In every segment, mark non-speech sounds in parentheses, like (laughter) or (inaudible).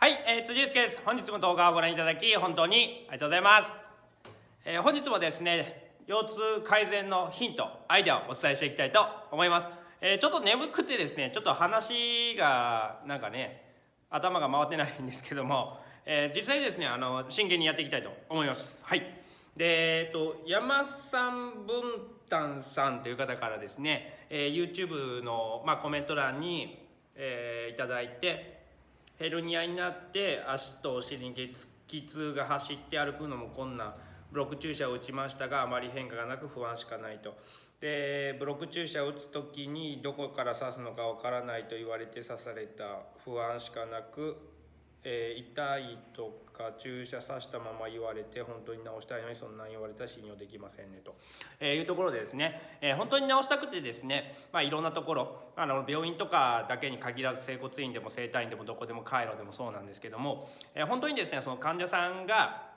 はい、えー、辻祐介です。本日も動画をご覧いただき、本当にありがとうございます。えー本日もですね、腰痛改善のヒント、アイデアをお伝えしていきたいと思います。えーちょっと眠くてですね、ちょっと話が、なんかね、頭が回ってないんですけども、えー実際ですね、あの、真剣にやっていきたいと思います。はい。で、えっと、山さん文旦さんという方からですね、えー YouTube の、まあ、コメント欄に、えーいただいて、ヘルニアになって足とお尻に激痛が走って歩くのも困難。ブロック注射を打ちましたがあまり変化がなく不安しかないと。でブロック注射を打つ時にどこから刺すのかわからないと言われて刺された。不安しかなく、えー痛いとか注射さしたまま言われて本当に治したいのにそんなん言われたら信用できませんねと、えーいうところでですね、えー本当に治したくてですね、まあ、いろんなところあの病院とかだけに限らず整骨院でも整体院でもどこでもカイロでもそうなんですけども、えー本当にですねその患者さんが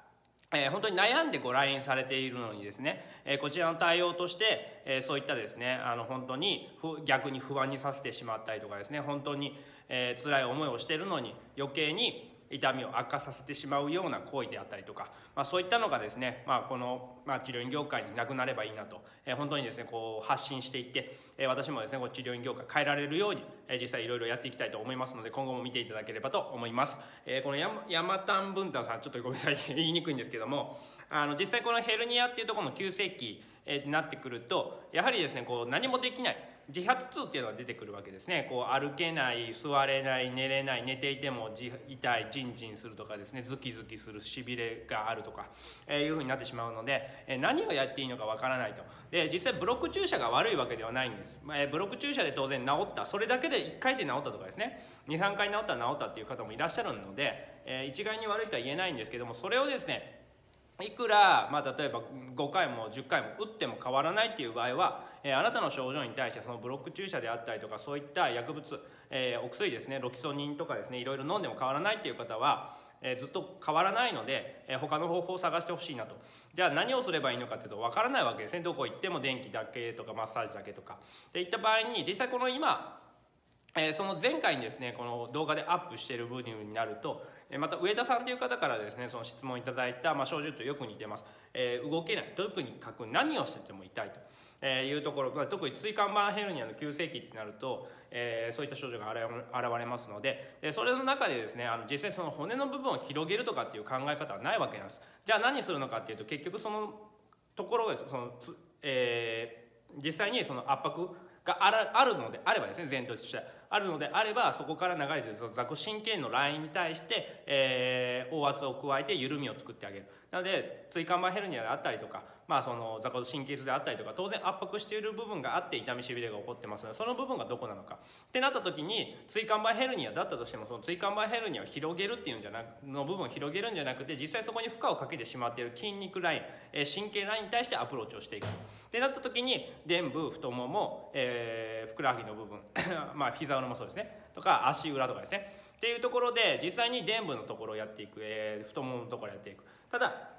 えー本当に悩んでご来院されているのにですね、えーこちらの対応として、えーそういったですねあの本当に逆に不安にさせてしまったりとかですね本当に、えー辛い思いをしているのに余計に痛みを悪化させてしまうような行為であったりとか、まあ、そういったのがですね、まあ、この、まあ、治療院業界になくなればいいなと、えー本当にですねこう発信していって、えー私もですねこう治療院業界変えられるように、えー実際いろいろやっていきたいと思いますので今後も見ていただければと思います、えーこの山山丹文太さんちょっとごめんなさい (laughs) 言いにくいんですけどもあの実際このヘルニアっていうところの急性期、えーになってくるとやはりですねこう何もできない。自発痛っていうのが出てくるわけですね。こう歩けない座れない寝れない寝ていても痛いジンジンするとかですね。ズキズキするしびれがあるとか、えーいうふうになってしまうので、えー何をやっていいのかわからないと。で実際ブロック注射が悪いわけではないんです、えーブロック注射で当然治った。それだけで1回で治ったとかですね。23回治ったら治ったっていう方もいらっしゃるので、えー一概に悪いとは言えないんですけどもそれをですねいくら、まあ、例えば5回も10回も打っても変わらないっていう場合は、えーあなたの症状に対してそのブロック注射であったりとかそういった薬物、えーお薬ですねロキソニンとかですねいろいろ飲んでも変わらないっていう方は、えーずっと変わらないので、えー他の方法を探してほしいなと。じゃあ何をすればいいのかっていうと分からないわけですね。どこ行っても電気だけとかマッサージだけとか。でいった場合に実際この今えーその前回にですねこの動画でアップしている部分になるとえーまた上田さんという方からですねその質問いただいた、まあ、症状とよく似てます、えー動けない。特にく何をしてても痛いと。えーいうところ、まあ、特に椎間板ヘルニアの急性期ってなると、えーそういった症状が現れますのででそれの中でですねあの実際その骨の部分を広げるとかっていう考え方はないわけなんです。じゃあ何するのかっていうと結局そのところがそのつ、えー実際にその圧迫があらあるのであればですね前頭としてあるのであればそこから流れてるその座骨神経のラインに対して、えー、大圧を加えて緩みを作ってあげる。なので椎間板ヘルニアであったりとか、まあ、その座骨神経痛であったりとか当然圧迫している部分があって痛みしびれが起こってますのでその部分がどこなのかってなった時に椎間板ヘルニアだったとしてもその椎間板ヘルニアを広げるっていうんじゃなくの部分を広げるんじゃなくて実際そこに負荷をかけてしまっている筋肉ライン、え神経ラインに対してアプローチをしていくってなった時に臀部太もも、えーふくらはぎの部分まあ膝裏もそうですねとか足裏とかですねっていうところで実際に臀部のところをやっていく、えー太もものところをやっていくただ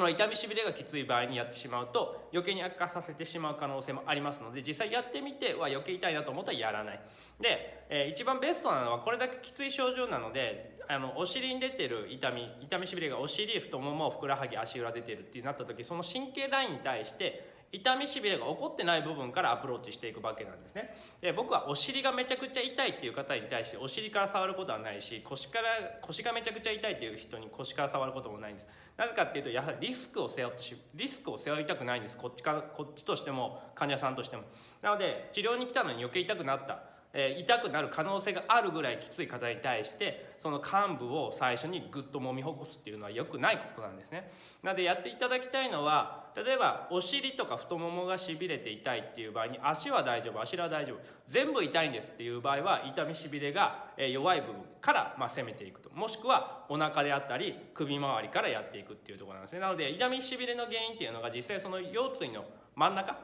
この痛みしびれがきつい場合にやってしまうと余計に悪化させてしまう可能性もありますので実際やってみては余計痛いなと思ったらやらない。で、えー一番ベストなのはこれだけきつい症状なのであのお尻に出てる痛み痛みしびれがお尻太ももふくらはぎ足裏出てるってなった時その神経ラインに対して痛みしびれが起こってない部分からアプローチしていくわけなんですね。で僕はお尻がめちゃくちゃ痛いっていう方に対してお尻から触ることはないし腰から腰がめちゃくちゃ痛いっていう人に腰から触ることもないんです。なぜかっていうとやはりリスクを背負ってしリスクを背負いたくないんです。こっちかこっちとしても患者さんとしても。なので治療に来たのに余計痛くなった。えー痛くなる可能性があるぐらいきつい方に対してその患部を最初にグッと揉みほぐすっていうのは良くないことなんですね。なのでやっていただきたいのは例えばお尻とか太ももがしびれて痛いっていう場合に足は大丈夫足は大丈夫全部痛いんですっていう場合は痛みしびれが弱い部分からま攻めていくと。もしくはお腹であったり首周りからやっていくっていうところなんですね。なので痛みしびれの原因っていうのが実際その腰椎の真ん中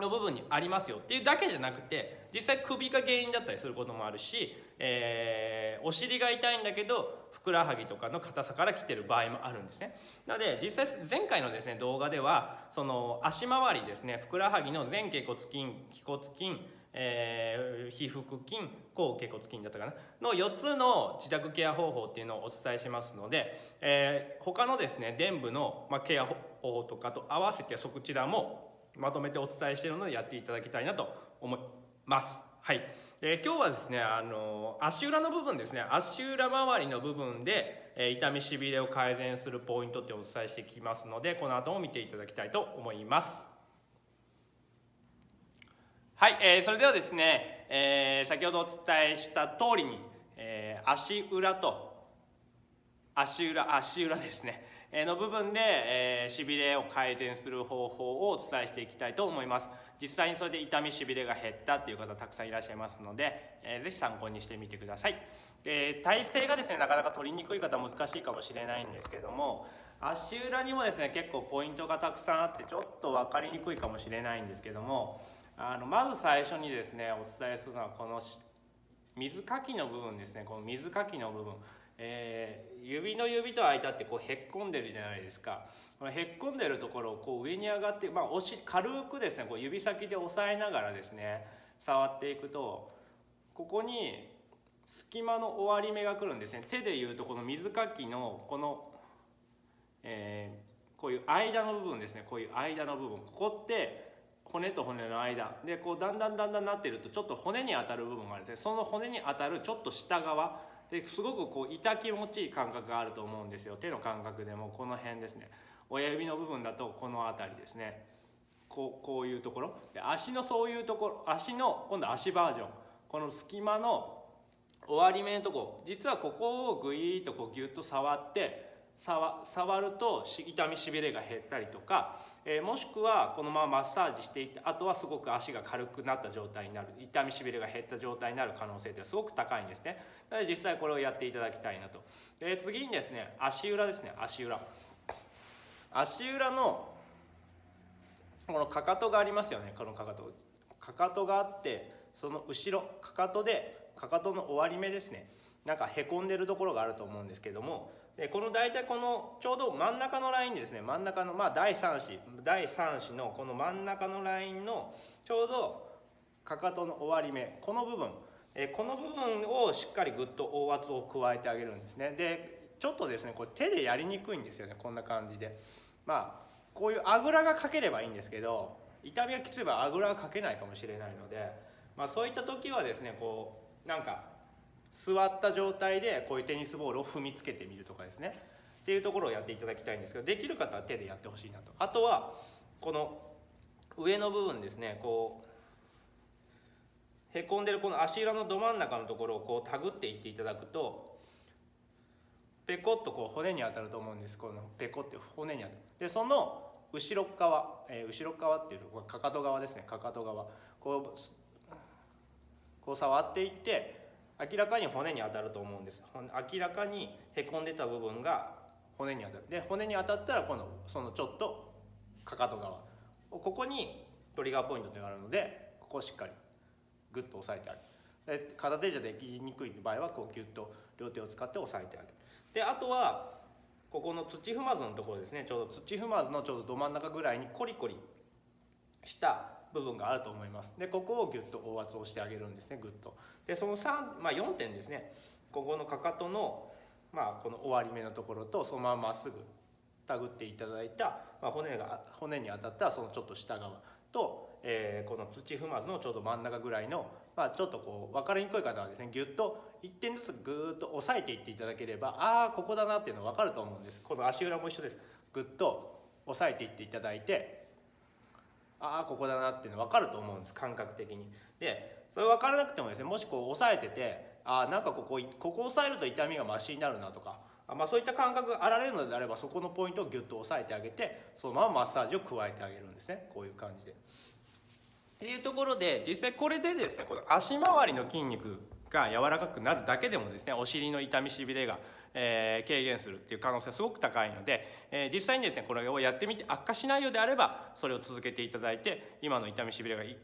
の部分にありますよっていうだけじゃなくて実際首が原因だったりすることもあるし、えーお尻が痛いんだけどふくらはぎとかの硬さから来てる場合もあるんですね。なので実際前回のですね動画ではその足回りですねふくらはぎの前脛骨筋腓骨筋えー、皮腹筋抗結骨筋だったかなの4つの自宅ケア方法っていうのをお伝えしますので、えー、他のですね伝部の、まケア方法とかと合わせてそちらもまとめてお伝えしているのでやっていただきたいなと思います。はい、えー、今日はですねあの足裏の部分ですね。足裏周りの部分で、えー、痛みしびれを改善するポイントってお伝えしていきますのでこの後も見ていただきたいと思います。はい、えー、それではですね、えー、先ほどお伝えした通りに、えー、足裏と足裏足裏ですね。の部分で、え、しびれを改善する方法をお伝えしていきたいと思います。実際にそれで痛みしびれが減ったっていう方たくさんいらっしゃいますので、えー、ぜひ参考にしてみてください。で体勢がですねなかなか取りにくい方難しいかもしれないんですけども足裏にもですね結構ポイントがたくさんあってちょっと分かりにくいかもしれないんですけどもあのまず最初にですねお伝えするのはこの水かきの部分ですね。この水かきの部分。えー、指の指と間ってこうへっこんでるじゃないですか。このへっこんでるところをこう上に上がって、まあ、押し軽くですねこう指先で押さえながらですね触っていくとここに隙間の終わり目が来るんですね。手でいうとこの水かきのこの、えー、こういう間の部分ですね。こういう間の部分。ここって骨と骨の間。でこうだんだんだんだんなってるとちょっと骨に当たる部分があるんですね。その骨に当たるちょっと下側ですごくこう痛気持ちいい感覚があると思うんですよ。手の感覚でもこの辺ですね。親指の部分だとこの辺りですね。こうこういうところ。で足のそういうところ足の今度足バージョン。この隙間の終わり目のとこ。実はここをグイーッとこうギュッと触って触ると痛みしびれが減ったりとか、えー、もしくはこのままマッサージしていってあとはすごく足が軽くなった状態になる痛みしびれが減った状態になる可能性ってすごく高いんですね。なので実際これをやっていただきたいなと。で次にですね足裏ですね足裏。足裏のこのかかとがありますよねこのかかと。かかとがあってその後ろかかとでかかとの終わり目ですね。なんかへこんでるところがあると思うんですけどもでこの大体このちょうど真ん中のラインですね真ん中のまあ第3子第3子のこの真ん中のラインのちょうどかかとの終わり目この部分。えこの部分をしっかりぐっと凹圧を加えてあげるんですね。でちょっとですねこれ手でやりにくいんですよねこんな感じで。まあこういうあぐらがかければいいんですけど痛みがきつい場合あぐらがかけないかもしれないので、まあ、そういった時はですねこうなんか座った状態でこういうテニスボールを踏みつけてみるとかですね。っていうところをやっていただきたいんですけどできる方は手でやってほしいなと。あとはこの上の部分ですね。こうへこんでるこの足裏のど真ん中のところをこう手繰っていっていただくとペコッとこう骨に当たると思うんです。このペコって骨に当たる。でその後ろ側、えー、後ろ側っていうかかと側ですね。かかと側。こうこう触っていって明らかに骨に当たると思うんです。明らかにへこんでた部分が骨に当たる。で骨に当たったら今度そのちょっとかかと側。ここにトリガーポイントというのがあるのでここをしっかりグッと押さえてあげる。で片手じゃできにくい場合はこうギュッと両手を使って押さえてあげる。であとはここの土踏まずのところですね。ちょうど土踏まずのちょうどど真ん中ぐらいにコリコリした部分があると思います。でここをギュッと凹圧をしてあげるんですねグッと。でその3、まあ、4点ですね。ここのかかとの、まあ、この終わり目のところとそのまままっすぐ手繰っていただいた、まあ、骨が骨に当たったそのちょっと下側と、えー、この土踏まずのちょうど真ん中ぐらいの、まあ、ちょっとこう分かりにくい方はですねギュッと1点ずつぐっと押さえていっていただければああここだなっていうの分かると思うんです。この足裏も一緒です。ぐっと押さえていっていただいてああここだなっていうの分かると思うんです感覚的に。でそれ分からなくてもですねもしこう押さえててあなんかここここ押さえると痛みがマシになるなとかあまあ、そういった感覚があられるのであればそこのポイントをギュッと押さえてあげてそのままマッサージを加えてあげるんですねこういう感じで。っていうところで実際これでですねこの足回りの筋肉が柔らかくなるだけでもですねお尻の痛みしびれが、えー、軽減するっていう可能性はすごく高いので、えー、実際にですねこれをやってみて悪化しないようであればそれを続けていただいて今の痛みしびれが一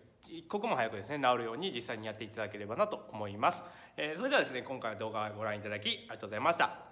刻も早くですね治るように実際にやっていただければなと思います、えー、それではですね今回の動画をご覧いただきありがとうございました。